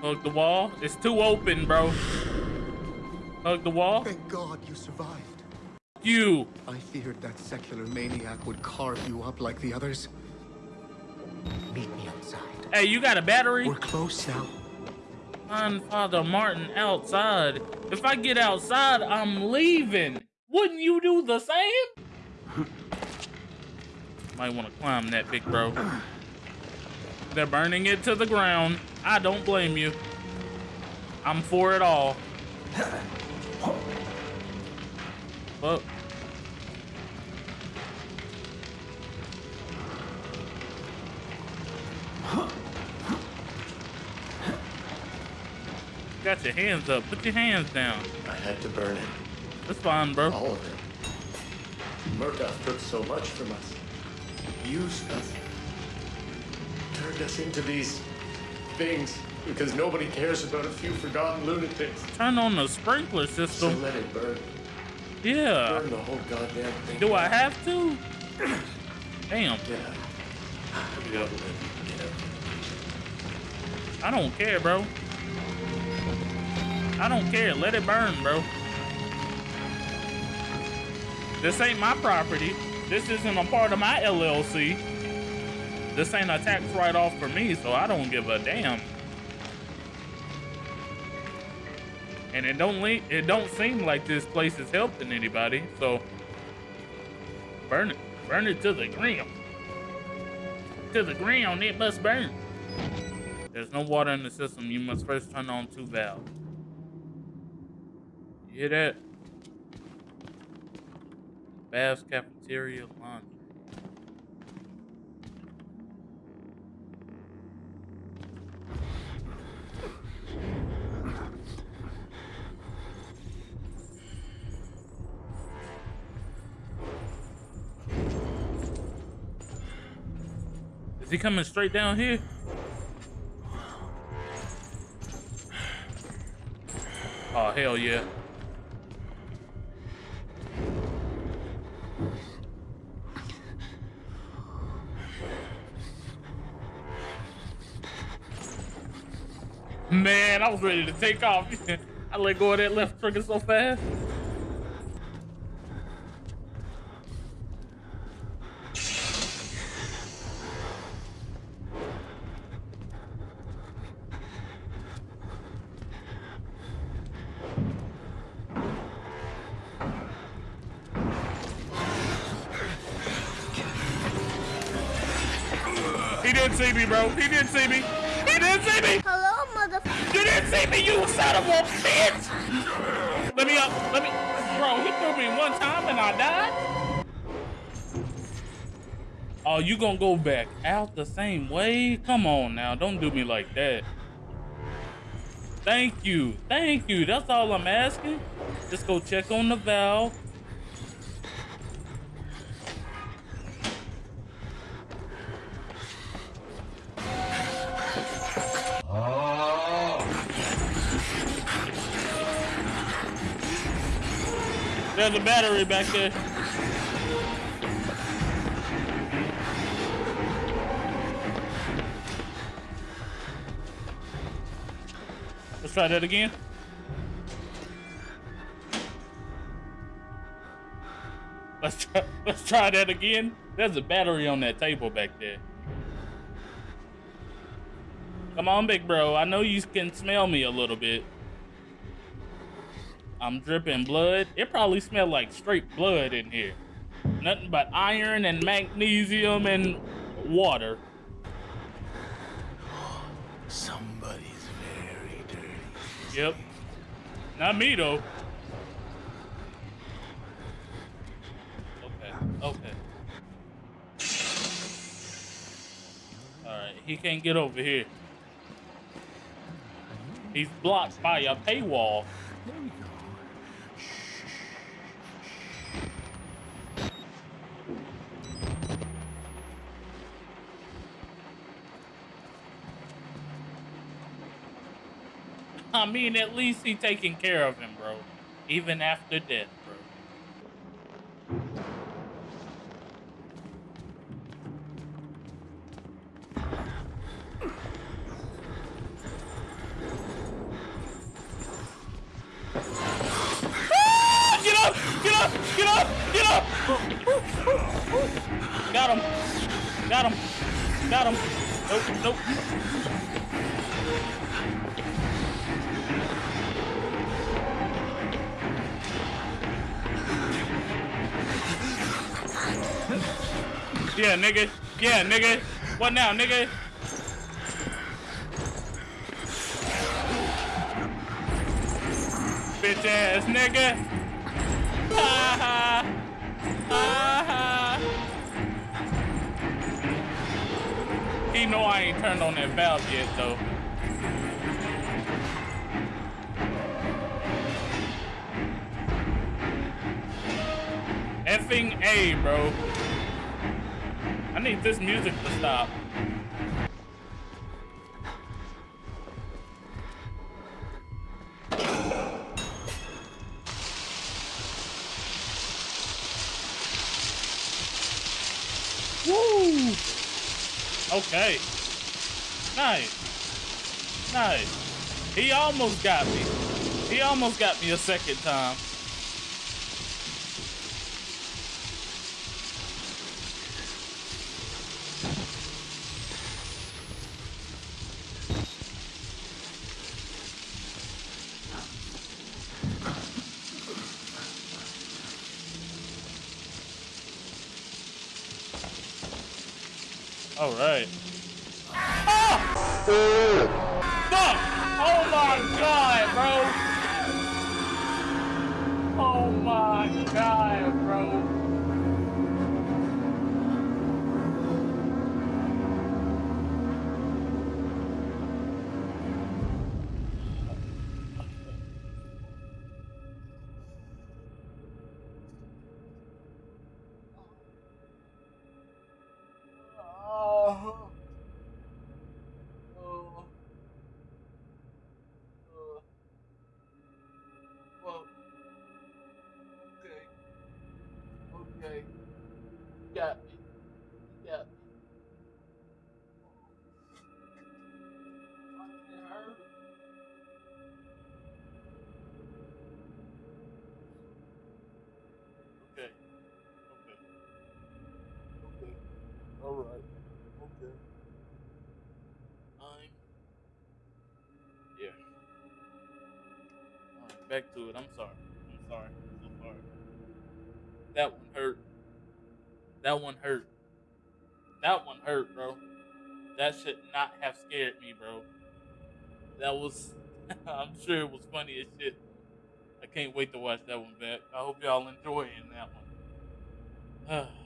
Hug the wall. It's too open, bro. Hug the wall. Thank God you survived. You. I feared that secular maniac would carve you up like the others. Meet me outside. Hey, you got a battery? We're close now. Find Father Martin outside. If I get outside, I'm leaving. Wouldn't you do the same? Might want to climb that, big bro. They're burning it to the ground. I don't blame you. I'm for it all. But got your hands up. Put your hands down. I had to burn it. That's fine, bro. All of it. Murkoff took so much from us. Used us. Turned us into these things because nobody cares about a few forgotten lunatics. Turn on the sprinkler So system. let it burn. Yeah. Burn the whole goddamn thing. Do I have to? Damn. Yeah. We gotta live. I don't care, bro. I don't care. Let it burn, bro. This ain't my property. This isn't a part of my LLC. This ain't a tax write-off for me, so I don't give a damn. And it don't it don't seem like this place is helping anybody, so burn it. Burn it to the ground. To the ground, it must burn. There's no water in the system. You must first turn on two valves. You hear that? Baths, cafeteria, laundry. Is he coming straight down here? Oh, hell yeah. Man, I was ready to take off. I let go of that left trigger so fast. See me, bro. He didn't see me. He didn't see me. Hello, motherfucker. You didn't see me, you son of a bitch! Let me up, let me. Bro, he threw me one time and I died? Oh, you gonna go back out the same way? Come on now, don't do me like that. Thank you, thank you. That's all I'm asking. Just go check on the valve. There's a battery back there. Let's try that again. Let's try, let's try that again. There's a battery on that table back there. Come on, big bro. I know you can smell me a little bit. I'm dripping blood. It probably smelled like straight blood in here. Nothing but iron and magnesium and water. Somebody's very dirty. Yep. Not me though. Okay. Okay. Alright, he can't get over here. He's blocked by a paywall. I mean, at least he taking care of him, bro. Even after death, bro. Ah, get up! Get up! Get up! Get up! Got him! Got him! Got him! Nope, nope. Yeah, nigga. Yeah, nigga. What now, nigga? Bitch ass nigga. Ha ha. He know I ain't turned on that valve yet though. Effing A, bro. I need this music to stop. Woo! Okay. Nice. Nice. He almost got me. He almost got me a second time. All right. Ah! Fuck! Oh my god, bro! Me. Hurt. Okay. Okay. Okay. All right. Okay. I'm. Yeah. Back to it. I'm sorry. I'm sorry. So sorry. That one hurt. That one hurt. That one hurt, bro. That should not have scared me, bro. That was. I'm sure it was funny as shit. I can't wait to watch that one back. I hope y'all enjoying that one.